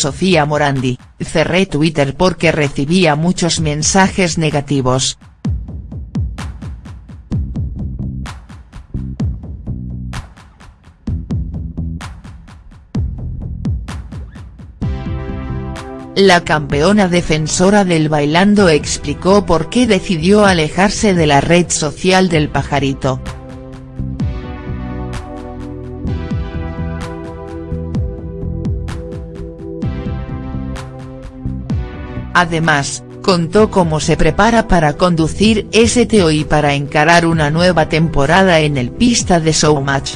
Sofía Morandi, cerré Twitter porque recibía muchos mensajes negativos. La campeona defensora del bailando explicó por qué decidió alejarse de la red social del pajarito. Además, contó cómo se prepara para conducir STO y para encarar una nueva temporada en el pista de Showmatch.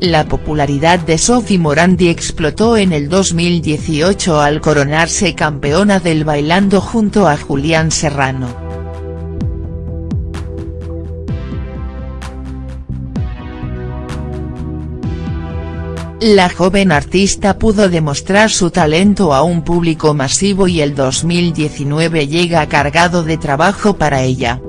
La popularidad de Sophie Morandi explotó en el 2018 al coronarse campeona del bailando junto a Julián Serrano. La joven artista pudo demostrar su talento a un público masivo y el 2019 llega cargado de trabajo para ella.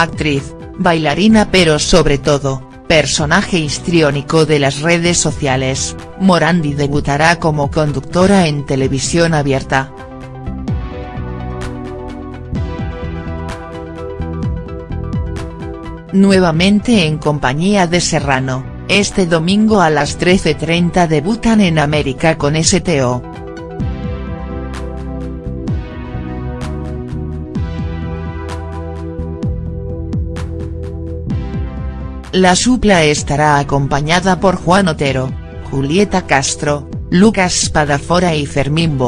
actriz, bailarina pero sobre todo, personaje histriónico de las redes sociales, Morandi debutará como conductora en televisión abierta. Nuevamente en compañía de Serrano, este domingo a las 13.30 debutan en América con STO. La supla estará acompañada por Juan Otero, Julieta Castro, Lucas Spadafora y Fermín.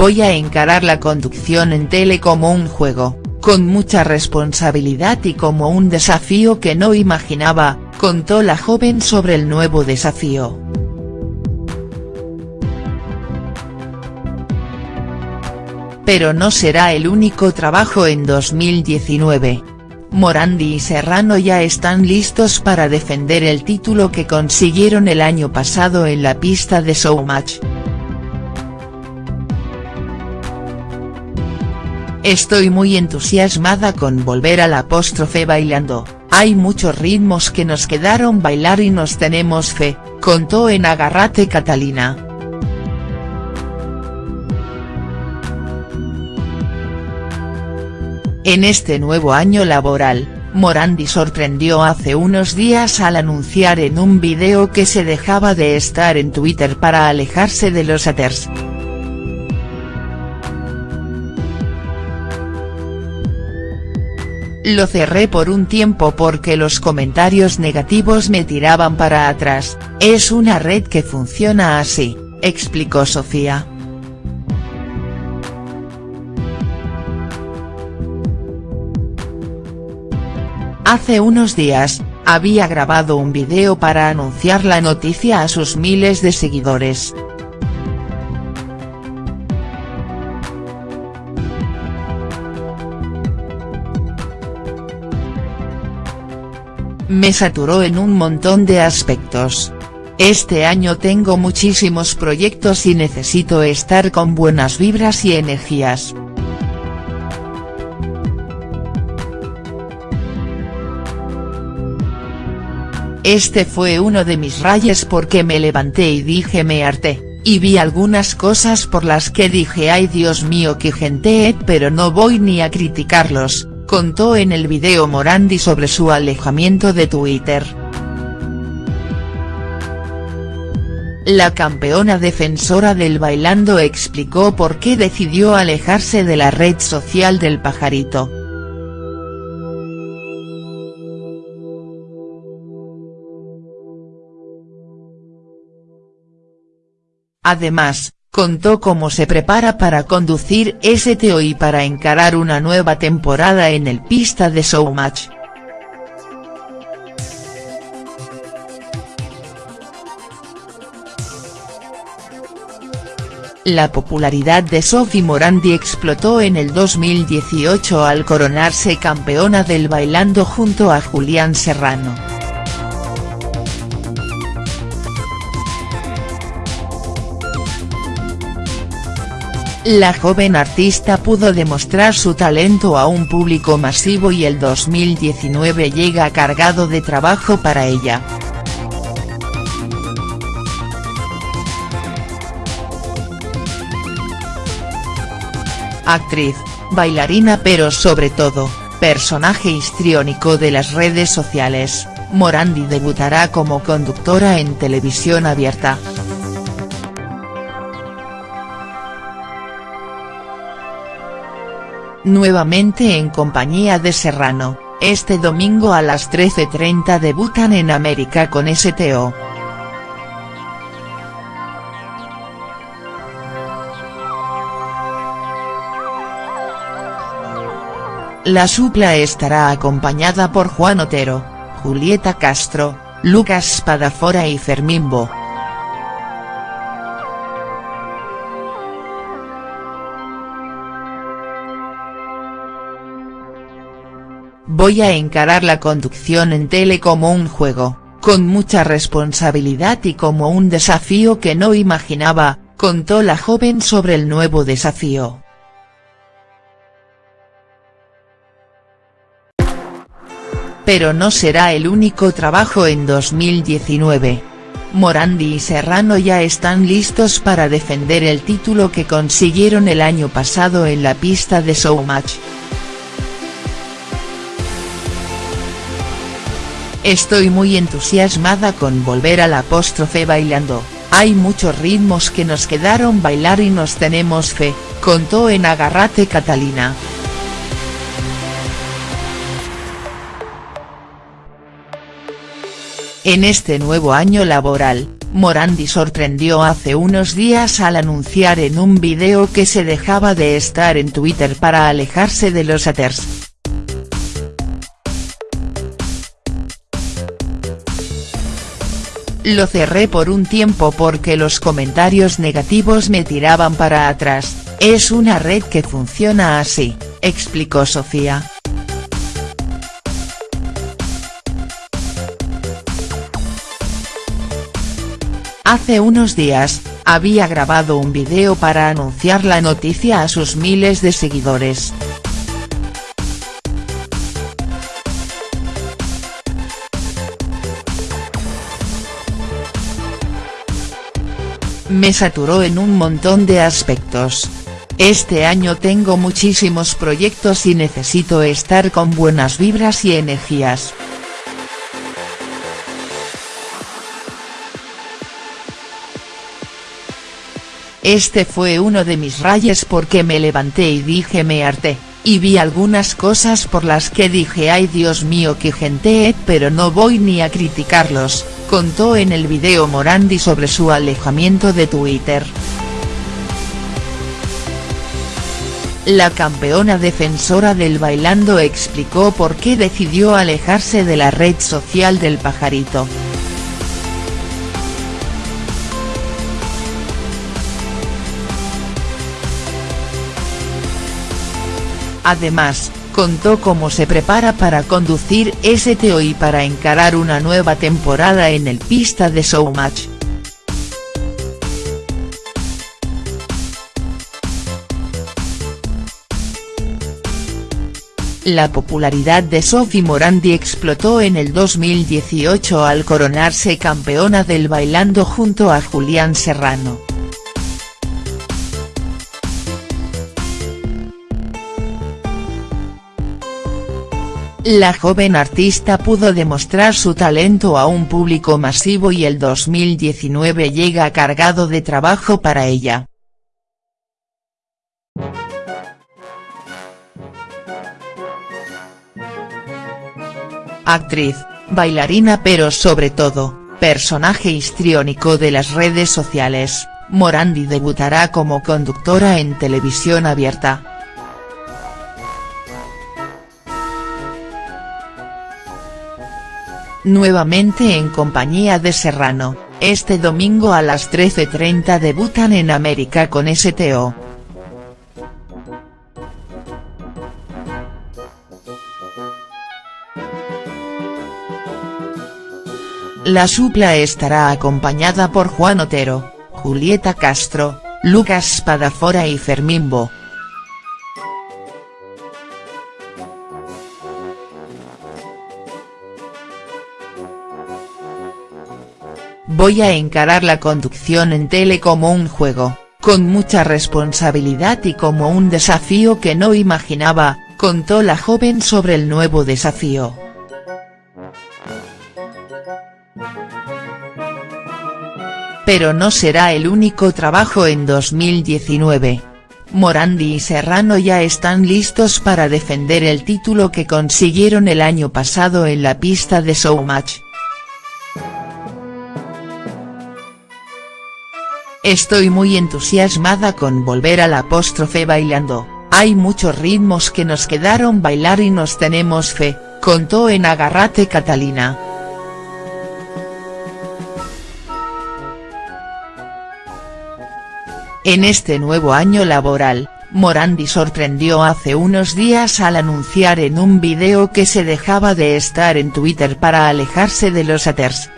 Voy a encarar la conducción en tele como un juego, con mucha responsabilidad y como un desafío que no imaginaba, contó la joven sobre el nuevo desafío. pero no será el único trabajo en 2019. Morandi y Serrano ya están listos para defender el título que consiguieron el año pasado en la pista de Showmatch. Estoy muy entusiasmada con volver al apóstrofe bailando, hay muchos ritmos que nos quedaron bailar y nos tenemos fe, contó en Agarrate Catalina. En este nuevo año laboral, Morandi sorprendió hace unos días al anunciar en un video que se dejaba de estar en Twitter para alejarse de los haters. Lo cerré por un tiempo porque los comentarios negativos me tiraban para atrás, es una red que funciona así, explicó Sofía. Hace unos días, había grabado un video para anunciar la noticia a sus miles de seguidores. Me saturó en un montón de aspectos. Este año tengo muchísimos proyectos y necesito estar con buenas vibras y energías. Este fue uno de mis rayes porque me levanté y dije me harté, y vi algunas cosas por las que dije ay Dios mío que gente pero no voy ni a criticarlos, contó en el video Morandi sobre su alejamiento de Twitter. La campeona defensora del bailando explicó por qué decidió alejarse de la red social del pajarito. Además, contó cómo se prepara para conducir STO y para encarar una nueva temporada en el pista de Showmatch. La popularidad de Sophie Morandi explotó en el 2018 al coronarse campeona del Bailando junto a Julián Serrano. La joven artista pudo demostrar su talento a un público masivo y el 2019 llega cargado de trabajo para ella. actriz, bailarina pero sobre todo, personaje histriónico de las redes sociales, Morandi debutará como conductora en televisión abierta. Nuevamente en compañía de Serrano, este domingo a las 13.30 debutan en América con STO. La supla estará acompañada por Juan Otero, Julieta Castro, Lucas Spadafora y Fermín Bo. Voy a encarar la conducción en tele como un juego, con mucha responsabilidad y como un desafío que no imaginaba, contó la joven sobre el nuevo desafío. pero no será el único trabajo en 2019. Morandi y Serrano ya están listos para defender el título que consiguieron el año pasado en la pista de Showmatch. Estoy muy entusiasmada con volver al apóstrofe bailando, hay muchos ritmos que nos quedaron bailar y nos tenemos fe, contó en Agarrate Catalina. En este nuevo año laboral, Morandi sorprendió hace unos días al anunciar en un video que se dejaba de estar en Twitter para alejarse de los haters. Lo cerré por un tiempo porque los comentarios negativos me tiraban para atrás, es una red que funciona así, explicó Sofía. Hace unos días, había grabado un video para anunciar la noticia a sus miles de seguidores. Me saturó en un montón de aspectos. Este año tengo muchísimos proyectos y necesito estar con buenas vibras y energías. Este fue uno de mis rayes porque me levanté y dije me harté, y vi algunas cosas por las que dije ay Dios mío que gente pero no voy ni a criticarlos, contó en el video Morandi sobre su alejamiento de Twitter. La campeona defensora del bailando explicó por qué decidió alejarse de la red social del pajarito. Además, contó cómo se prepara para conducir STO y para encarar una nueva temporada en el pista de Showmatch. La popularidad de Sophie Morandi explotó en el 2018 al coronarse campeona del Bailando junto a Julián Serrano. La joven artista pudo demostrar su talento a un público masivo y el 2019 llega cargado de trabajo para ella. Actriz, bailarina pero sobre todo, personaje histriónico de las redes sociales, Morandi debutará como conductora en televisión abierta. Nuevamente en compañía de Serrano. Este domingo a las 13.30 debutan en América con STO. La supla estará acompañada por Juan Otero, Julieta Castro, Lucas Spadafora y Fermín Bo. Voy a encarar la conducción en tele como un juego, con mucha responsabilidad y como un desafío que no imaginaba, contó la joven sobre el nuevo desafío. Pero no será el único trabajo en 2019. Morandi y Serrano ya están listos para defender el título que consiguieron el año pasado en la pista de Showmatch. Estoy muy entusiasmada con volver al apóstrofe bailando, hay muchos ritmos que nos quedaron bailar y nos tenemos fe, contó en Agarrate Catalina. En este nuevo año laboral, Morandi sorprendió hace unos días al anunciar en un video que se dejaba de estar en Twitter para alejarse de los haters.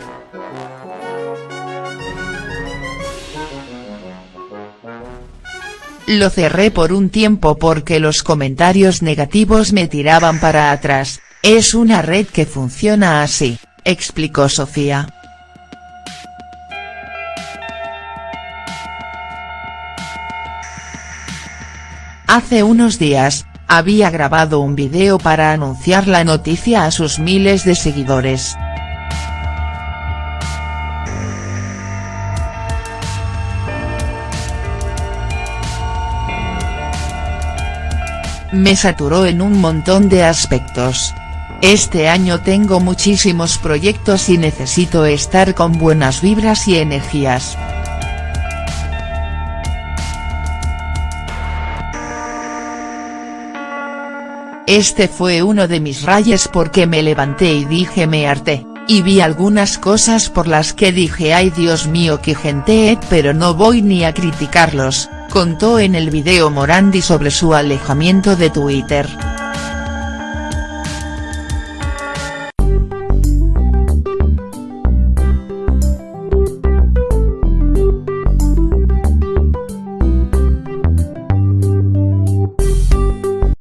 Lo cerré por un tiempo porque los comentarios negativos me tiraban para atrás, es una red que funciona así, explicó Sofía. Hace unos días, había grabado un video para anunciar la noticia a sus miles de seguidores. Me saturó en un montón de aspectos. Este año tengo muchísimos proyectos y necesito estar con buenas vibras y energías. Este fue uno de mis rayes porque me levanté y dije me harté, y vi algunas cosas por las que dije ay Dios mío que gente pero no voy ni a criticarlos, contó en el video Morandi sobre su alejamiento de Twitter.